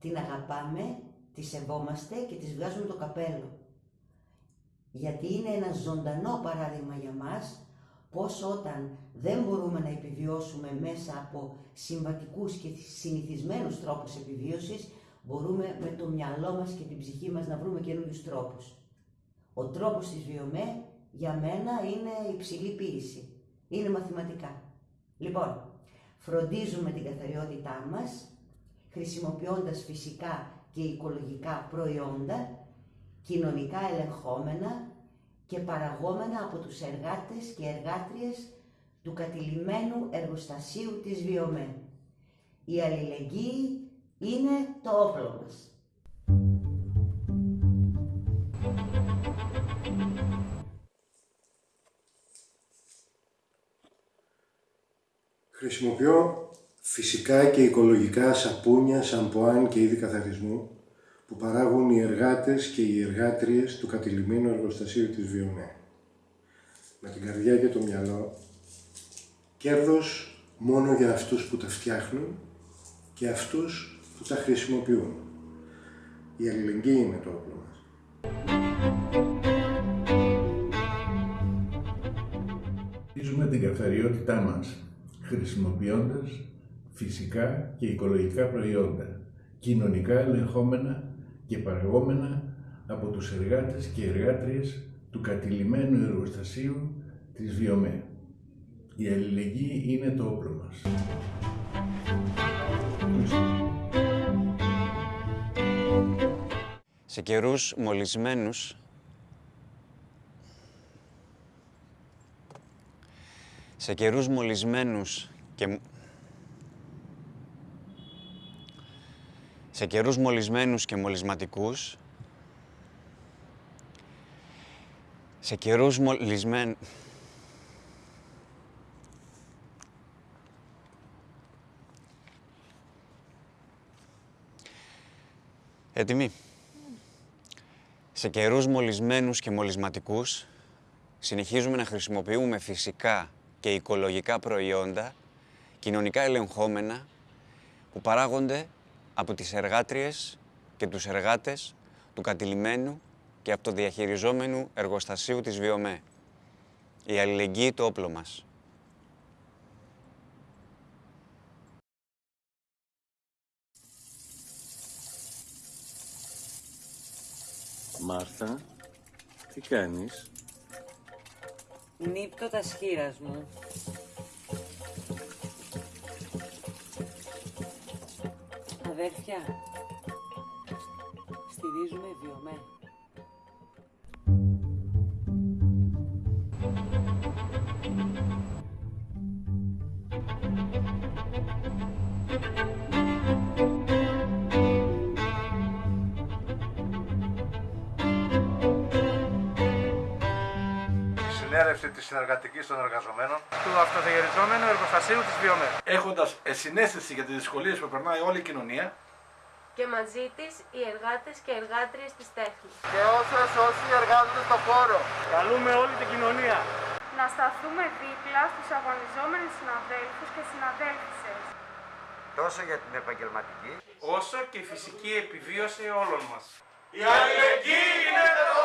την αγαπάμε, τη σεβόμαστε και της βγάζουμε το καπέλο. Γιατί είναι ένα ζωντανό παράδειγμα για μας πώς όταν δεν μπορούμε να επιβιώσουμε μέσα από συμβατικούς και συνηθισμένους τρόπους επιβίωσης, μπορούμε με το μυαλό μας και την ψυχή μας να βρούμε καινούριους τρόπους. Ο τρόπος της βιομέ για μένα είναι υψηλή ποίηση. Είναι μαθηματικά. Λοιπόν, φροντίζουμε την καθαριότητά μας, χρησιμοποιώντας φυσικά και οικολογικά προϊόντα, κοινωνικά ελεγχόμενα και παραγόμενα από τους εργάτες και εργάτριες του κατηλημένου εργοστασίου της Βιομέ. Η αλληλεγγύη είναι το όπλο μας. Χρησιμοποιώ φυσικά και οικολογικά σαπούνια, σαμπουάν και είδη καθαρισμού που παράγουν οι εργάτες και οι εργάτριες του κατηλημένου εργοστασίου της Βιομέ. Με την καρδιά και το μυαλό, κέρδος μόνο για αυτούς που τα φτιάχνουν και αυτούς που τα χρησιμοποιούν. Η αλληλεγγύη είναι το όπλο μας. Ζούμε την καθαριότητά μας, χρησιμοποιώντας φυσικά και οικολογικά προϊόντα, κοινωνικά ελεγχόμενα και παραγόμενα από τους εργάτες και εργάτριες του κατηλημένου εργοστασίου της Βιομέ. Η αλληλεγγύη είναι το όπλο μας. Σε καιρούς μολυσμένους σε καιρούς μολυσμένους και σε καιρούς μολυσμένους και μολυσματικούς, σε καιρούς μολυσμένους... Έτοιμοι; Σε καιρούς μολυσμένους και μολυσματικούς, συνεχίζουμε να χρησιμοποιούμε φυσικά και οικολογικά προϊόντα, κοινωνικά ελεγχόμενα, που παράγονται από τις εργάτριες και τους εργάτες του κατηλημένου και αυτοδιαχειριζόμενου εργοστασίου της Βιομέ. Η αλληλεγγύη το όπλο μας. Μάρθα, τι κάνεις; Νύπτω τα σχήρας μου. Αδέρφια, στηρίζουμε βιωμέ. Συνέρευση της συνεργατικής των εργαζομένων του αυτοδιαχειριζόμενου εργοστασίου της Βιομέ. έχοντας συνέστηση για τις δυσκολίες που περνάει όλη η κοινωνία και μαζί της οι εργάτες και εργάτριες της τέχνης. Και όσες όσοι εργάζονται στο χώρο. Καλούμε όλη την κοινωνία. Να σταθούμε δίπλα στους αγωνιζόμενους συναδέλφους και συναδέλφισες. Τόσο για την επαγγελματική, όσο και η φυσική επιβίωση όλων μας. η αλληλεγγύη είναι το όπλο μας!